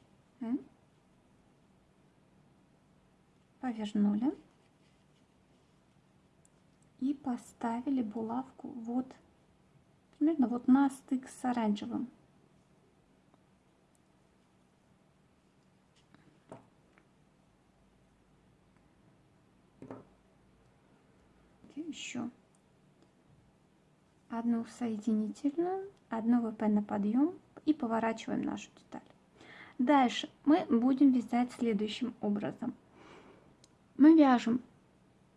A: повернули и поставили булавку вот примерно вот на стык с оранжевым. Еще одну соединительную, одну ВП на подъем и поворачиваем нашу деталь. Дальше мы будем вязать следующим образом. Мы вяжем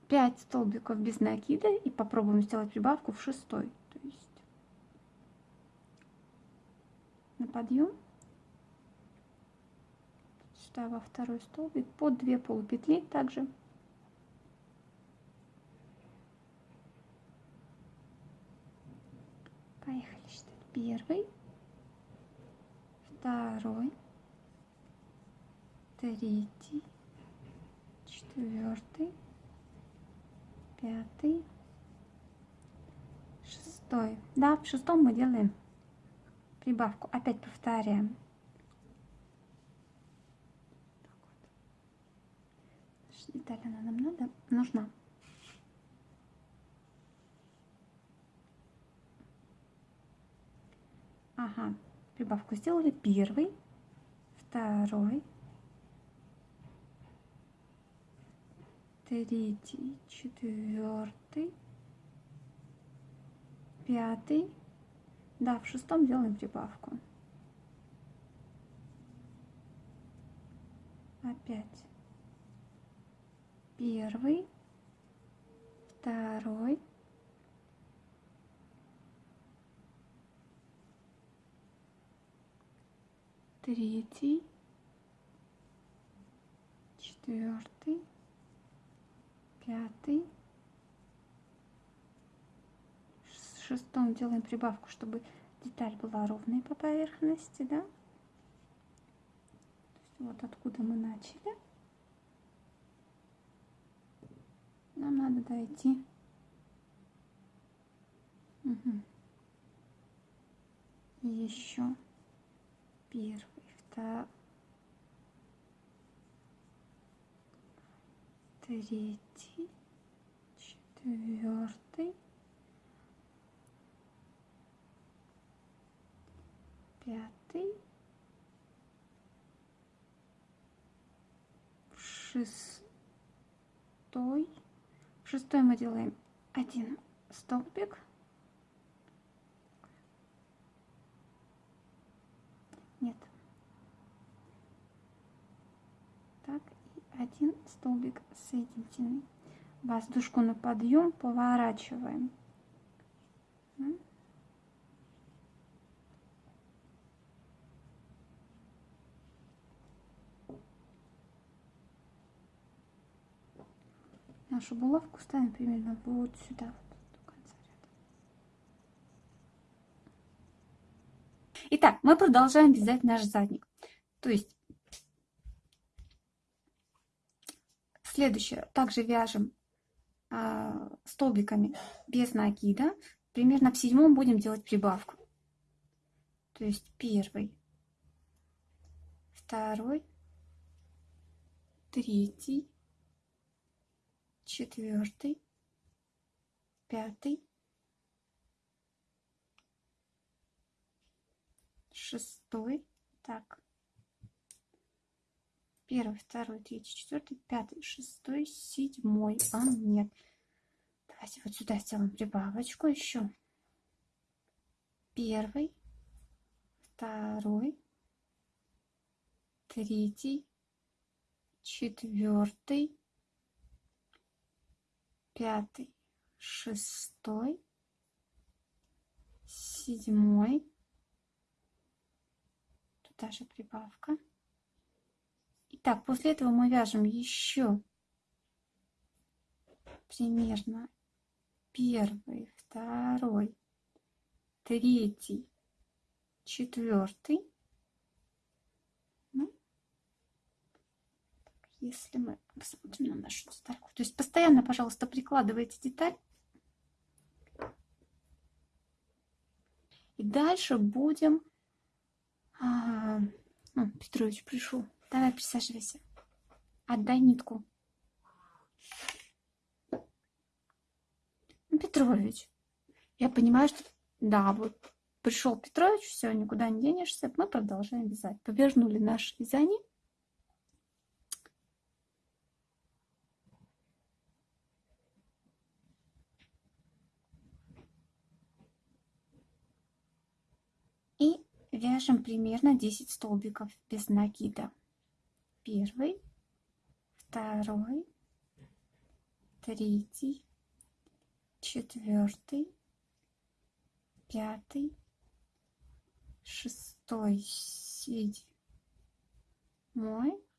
A: 5 столбиков без накида и попробуем сделать прибавку в шестой. То есть на подъем сюда во второй столбик под 2 полупетли также Поехали считать. Первый, второй, третий, четвертый, пятый, шестой. Да, в шестом мы делаем прибавку. Опять повторяем. Деталь она нам надо, нужна. Ага, прибавку сделали. Первый, второй, третий, четвертый, пятый. Да, в шестом делаем прибавку. Опять. Первый, второй, третий, четвертый, пятый. В шестом делаем прибавку, чтобы деталь была ровной по поверхности, да? Вот откуда мы начали. Нам надо дойти. Угу. Еще первый, третий, четвертый, пятый, шестой. Шестой мы делаем один столбик. Нет. Так, и один столбик соединительный. Воздушку на подъем поворачиваем. нашу булавку ставим примерно вот сюда. Итак, мы продолжаем вязать наш задник. То есть следующее, также вяжем э, столбиками без накида. Примерно в седьмом будем делать прибавку. То есть первый, второй, третий, четвертый, пятый, шестой, так, первый, второй, третий, четвертый, пятый, шестой, седьмой, а нет. Давайте вот сюда сделаем прибавочку еще. Первый, второй, третий, четвертый, пятый, шестой, седьмой. Туда же прибавка. Итак, после этого мы вяжем еще примерно первый, второй, третий, четвертый. если мы посмотрим на нашу детальку. То есть постоянно, пожалуйста, прикладывайте деталь. И дальше будем... А, ну, Петрович пришел. Давай присаживайся. Отдай нитку. Ну, Петрович, я понимаю, что... Да, вот пришел Петрович, все, никуда не денешься. Мы продолжаем вязать. Повернули наше вязание. Вяжем примерно 10 столбиков без накида. Первый, второй, третий, четвертый, пятый, шестой, седьмой,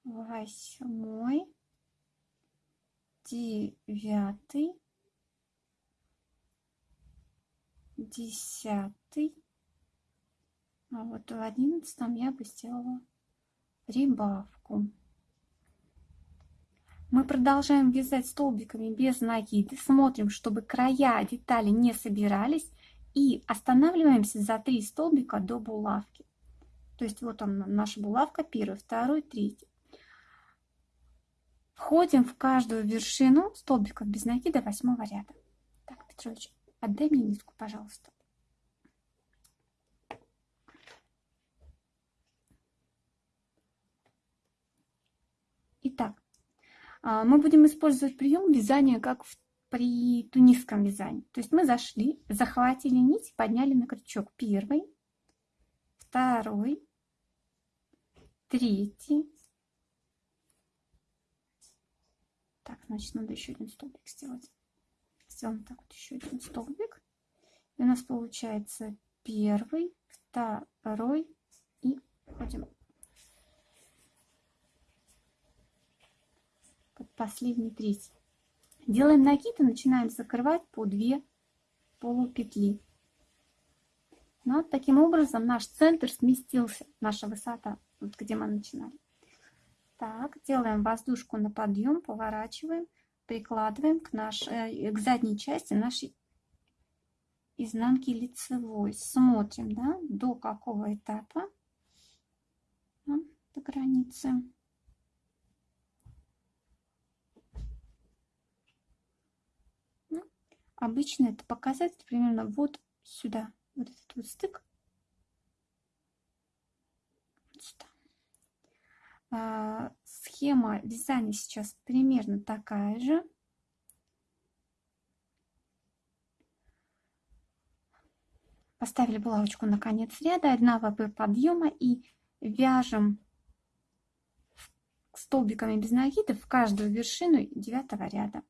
A: восьмой, девятый, десятый, а вот в одиннадцатом я бы сделала прибавку. Мы продолжаем вязать столбиками без накида. Смотрим, чтобы края детали не собирались. И останавливаемся за 3 столбика до булавки. То есть вот он наша булавка, первый, второй, третий. Входим в каждую вершину столбиков без накида восьмого ряда. Так, Петрович, отдай мне нитку, пожалуйста. Итак, а, мы будем использовать прием вязания как в, при тунисском вязании. То есть мы зашли, захватили нить, подняли на крючок первый, второй, третий. Так, значит, надо еще один столбик сделать. Сделаем так вот еще один столбик. И у нас получается первый, второй и ходим последний третий. Делаем накид и начинаем закрывать по 2 полупетли. Ну, вот таким образом наш центр сместился, наша высота, вот где мы начинали. Так, делаем воздушку на подъем, поворачиваем, прикладываем к, нашей, э, к задней части нашей изнанки лицевой. Смотрим, да, до какого этапа, до границы. Обычно это показатель примерно вот сюда, вот этот вот стык. Вот сюда. А, схема вязания сейчас примерно такая же. Поставили булавочку на конец ряда, 1 ВП подъема и вяжем столбиками без накида в каждую вершину девятого ряда.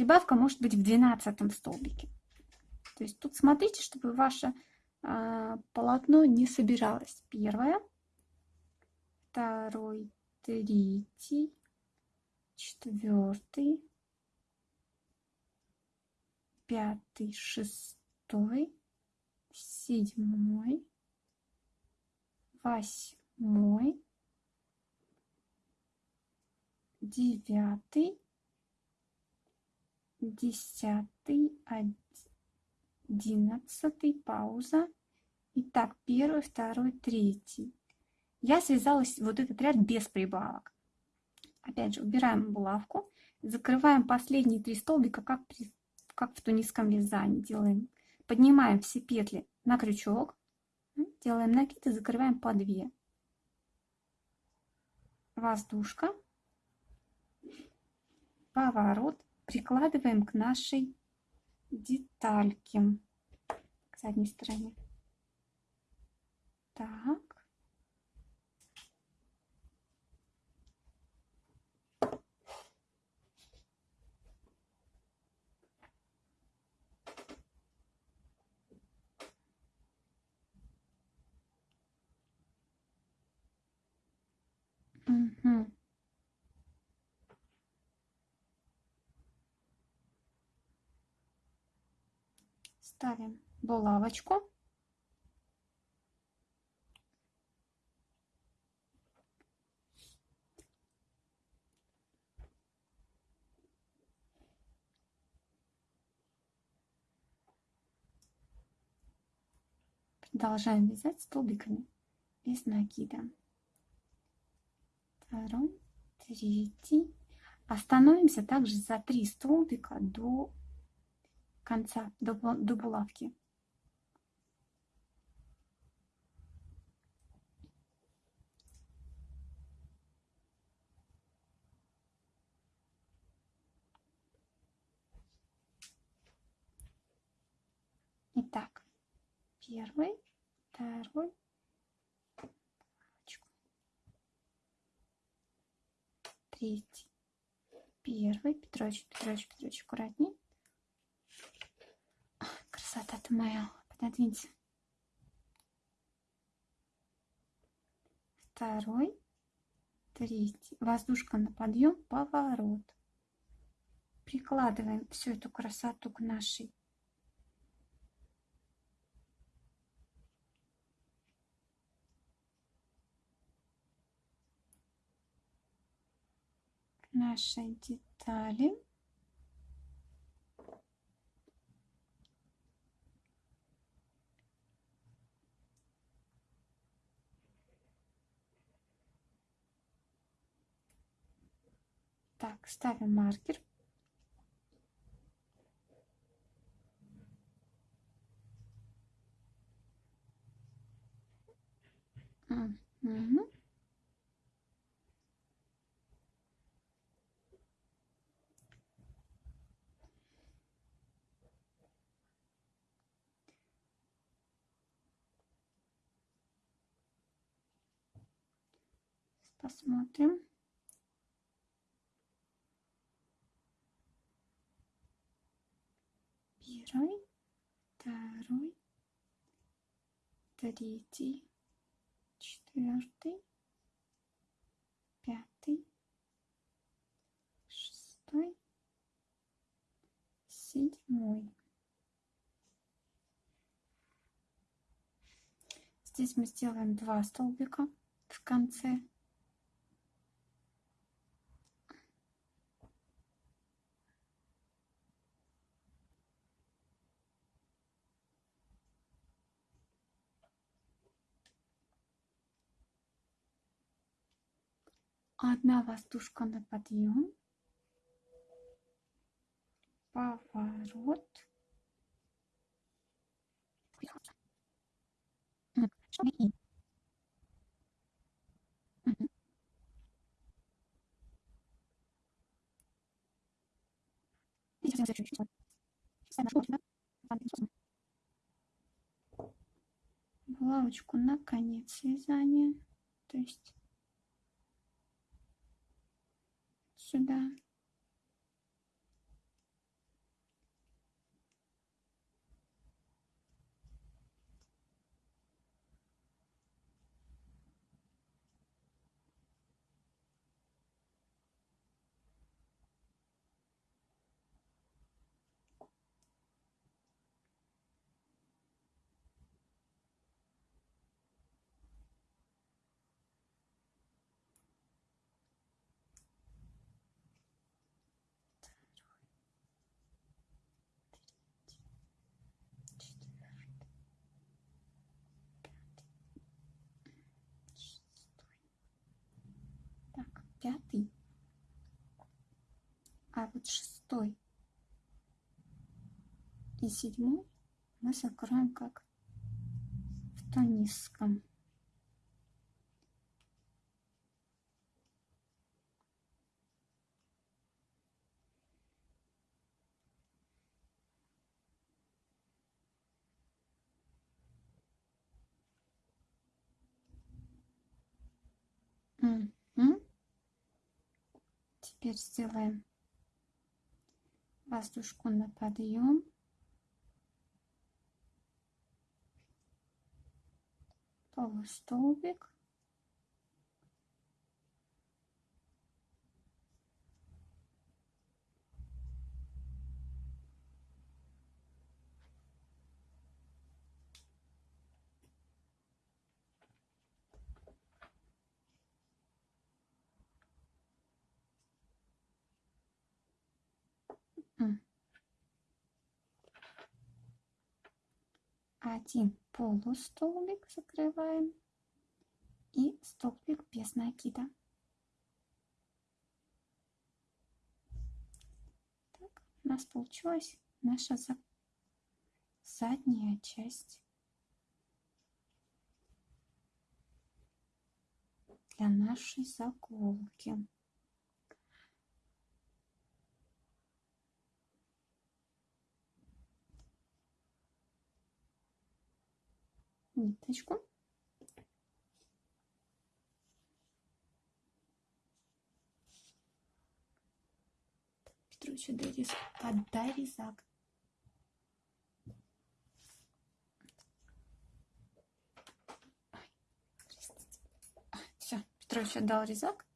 A: Прибавка может быть в двенадцатом столбике. То есть тут смотрите, чтобы ваше э, полотно не собиралось. Первое, второй, третий, четвертый, пятый, шестой, седьмой, восьмой, девятый, десятый, одиннадцатый, пауза. Итак, первый, второй, третий. Я связалась вот этот ряд без прибавок. Опять же, убираем булавку, закрываем последние три столбика, как, при, как в тунисском вязании делаем. Поднимаем все петли на крючок, делаем накид и закрываем по 2. Воздушка, поворот, прикладываем к нашей детальке, к задней стороне. Так. Угу. Ставим булавочку. Продолжаем вязать столбиками без накида. Второй, третий. Остановимся также за три столбика до конца, до, до булавки. Итак, первый, второй, третий, первый, Петрович, Петрович, Петрович, аккуратней. Красота-то моя, пододвинься. Второй, третий, воздушка на подъем, поворот. Прикладываем всю эту красоту к нашей нашей детали. Так, ставим маркер. Угу. Посмотрим. Первый, второй, третий, четвертый, пятый, шестой, седьмой. Здесь мы сделаем два столбика в конце. Одна воздушка на подъем. Поворот. Шаги. Булавочку на конец вязания. То есть сюда. пятый, а вот шестой и седьмой мы закроем как в тонистском. Теперь сделаем воздушку на подъем. Полустолбик. Один полустолбик закрываем и столбик без накида. Так, у нас получилась наша задняя часть для нашей заколки. Ниточку. Петрович, подай резак. Все, Петрович отдал резак.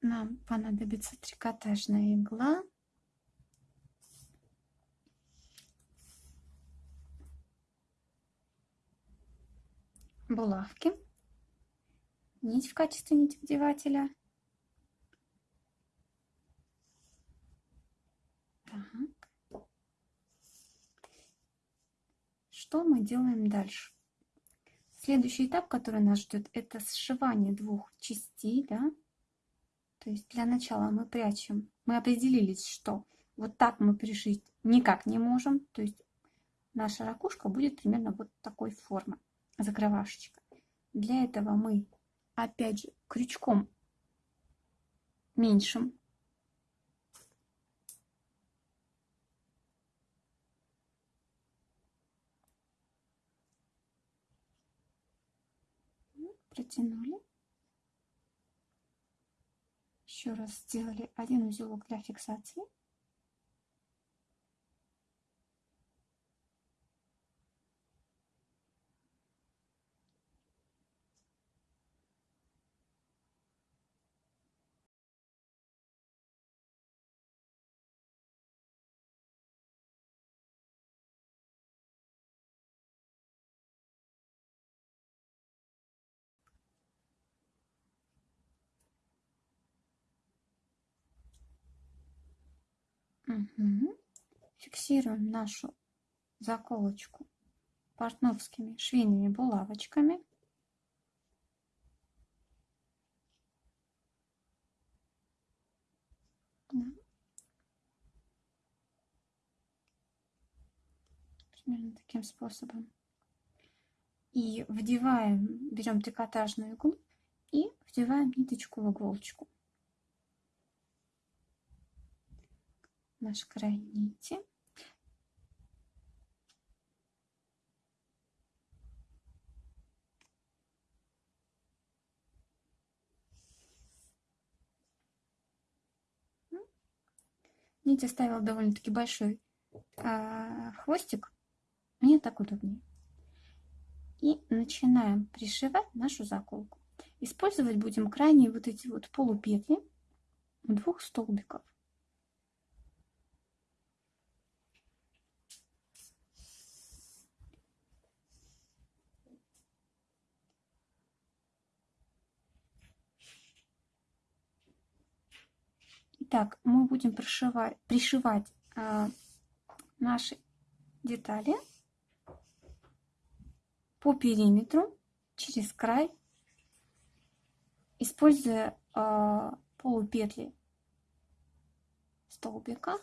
A: Нам понадобится трикотажная игла. Булавки, нить в качестве нитевдевателя. Так. Что мы делаем дальше? Следующий этап, который нас ждет, это сшивание двух частей, да, То есть для начала мы прячем, мы определились, что вот так мы пришить никак не можем. То есть наша ракушка будет примерно вот такой формы, закрывашечка. Для этого мы, опять же, крючком меньшим протянули. Еще раз сделали один узелок для фиксации. Угу. Фиксируем нашу заколочку портновскими швейными булавочками. Примерно таким способом. И вдеваем, берем трикотажную иглу и вдеваем ниточку в иголочку. Наш край нити. Нить оставила довольно-таки большой а, хвостик. Мне так удобнее. И начинаем пришивать нашу заколку. Использовать будем крайние вот эти вот полупетли двух столбиков. Итак, мы будем пришивать, пришивать э, наши детали по периметру через край, используя э, полупетли столбика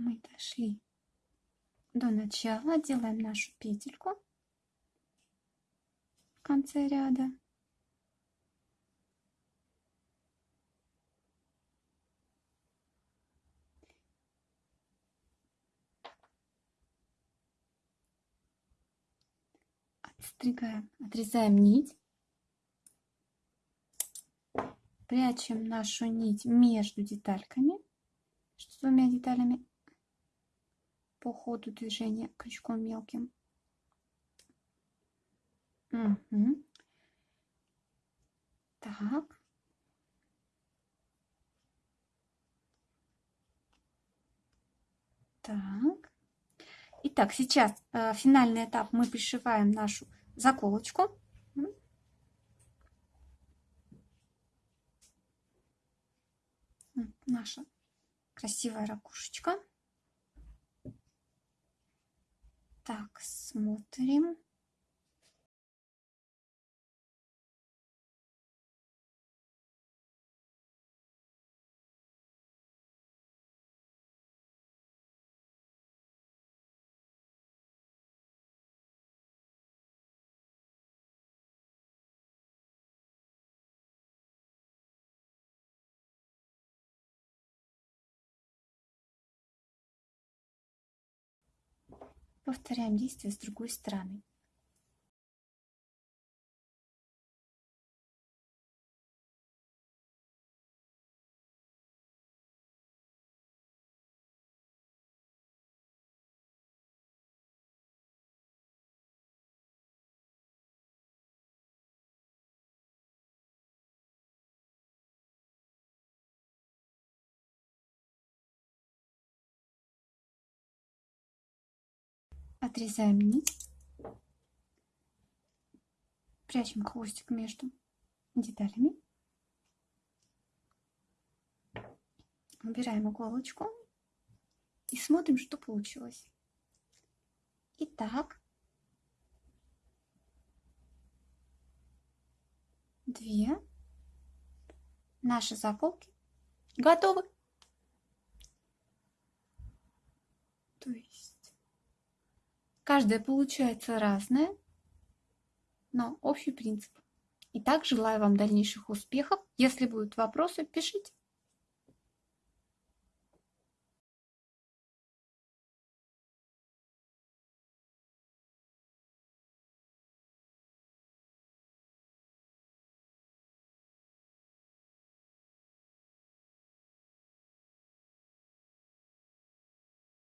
A: мы дошли до начала, делаем нашу петельку в конце ряда. Отстригаем, отрезаем нить, прячем нашу нить между детальками, с двумя деталями по ходу движения крючком мелким. Угу. Так. Так. Итак, сейчас э, финальный этап. Мы пришиваем нашу заколочку. Наша красивая ракушечка. Так, смотрим. Повторяем действие с другой стороны. Отрезаем нить. Прячем хвостик между деталями. Убираем иголочку и смотрим, что получилось. Итак, две наши заколки готовы. То есть Каждая получается разная, но общий принцип. Итак, желаю вам дальнейших успехов. Если будут вопросы, пишите.